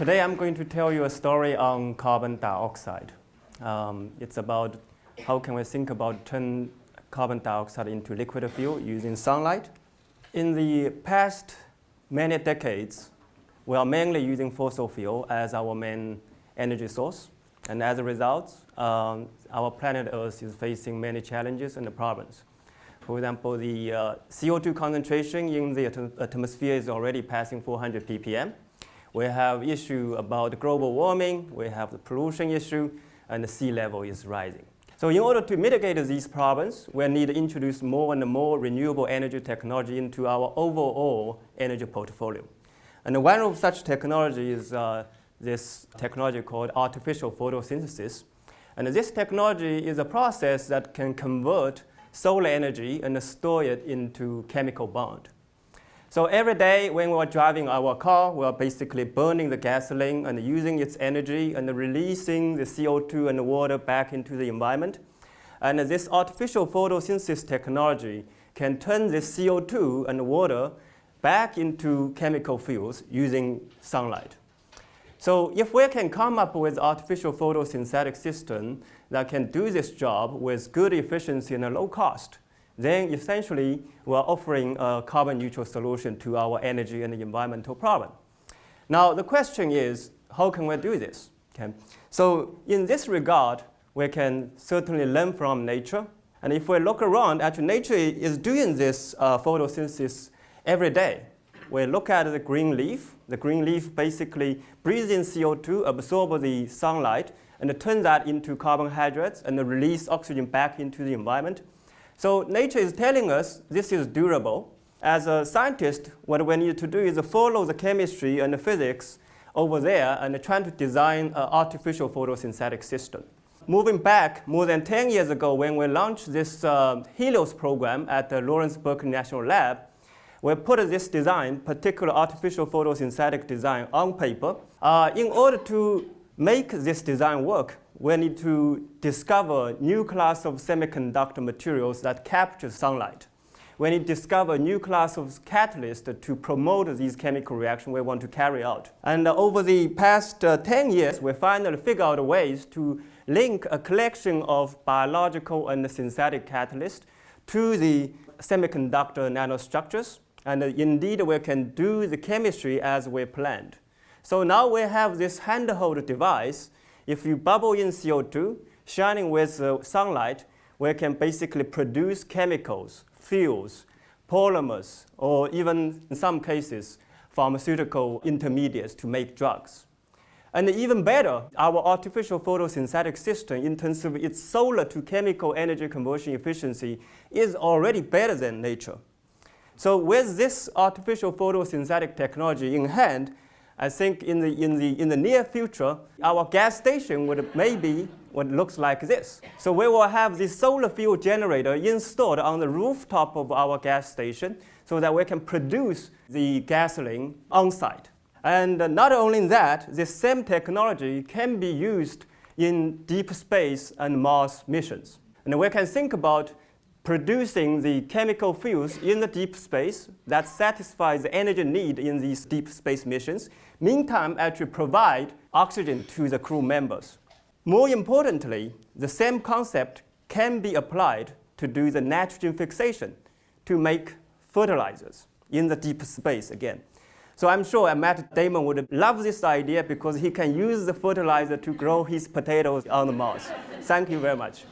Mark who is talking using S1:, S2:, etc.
S1: Today I'm going to tell you a story on carbon dioxide. Um, it's about how can we think about turn carbon dioxide into liquid fuel using sunlight. In the past many decades, we are mainly using fossil fuel as our main energy source. And as a result, um, our planet Earth is facing many challenges and problems. For example, the uh, CO2 concentration in the atmosphere is already passing 400 ppm. We have issue about global warming, we have the pollution issue, and the sea level is rising. So in order to mitigate these problems, we need to introduce more and more renewable energy technology into our overall energy portfolio. And one of such technology is uh, this technology called artificial photosynthesis. And this technology is a process that can convert solar energy and store it into chemical bond. So every day when we're driving our car, we're basically burning the gasoline and using its energy and releasing the CO2 and the water back into the environment. And this artificial photosynthesis technology can turn the CO2 and the water back into chemical fuels using sunlight. So if we can come up with artificial photosynthetic system that can do this job with good efficiency and a low cost, then essentially we're offering a carbon neutral solution to our energy and environmental problem. Now the question is, how can we do this? Okay. So in this regard, we can certainly learn from nature. And if we look around, actually nature is doing this uh, photosynthesis every day. We look at the green leaf. The green leaf basically breathes in CO2, absorbs the sunlight, and turns that into carbohydrates and release oxygen back into the environment. So nature is telling us this is durable. As a scientist, what we need to do is follow the chemistry and the physics over there and trying to design an artificial photosynthetic system. Moving back more than 10 years ago when we launched this uh, Helios program at the Lawrence Berkeley National Lab, we put this design, particular artificial photosynthetic design, on paper. Uh, in order to make this design work, we need to discover new class of semiconductor materials that capture sunlight. We need to discover new class of catalyst to promote these chemical reactions we want to carry out. And over the past uh, 10 years, we finally figured out ways to link a collection of biological and synthetic catalysts to the semiconductor nanostructures. And uh, indeed, we can do the chemistry as we planned. So now we have this handheld device if you bubble in CO2, shining with uh, sunlight, we can basically produce chemicals, fuels, polymers, or even in some cases, pharmaceutical intermediates to make drugs. And even better, our artificial photosynthetic system in terms of its solar to chemical energy conversion efficiency is already better than nature. So with this artificial photosynthetic technology in hand, I think in the, in the, in the near future, our gas station would maybe what looks like this. So we will have this solar fuel generator installed on the rooftop of our gas station so that we can produce the gasoline on site. And not only that, this same technology can be used in deep space and Mars missions. And we can think about producing the chemical fuels in the deep space that satisfies the energy need in these deep space missions meantime actually provide oxygen to the crew members. More importantly, the same concept can be applied to do the nitrogen fixation to make fertilizers in the deep space again. So I'm sure uh, Matt Damon would love this idea because he can use the fertilizer to grow his potatoes on Mars. Thank you very much.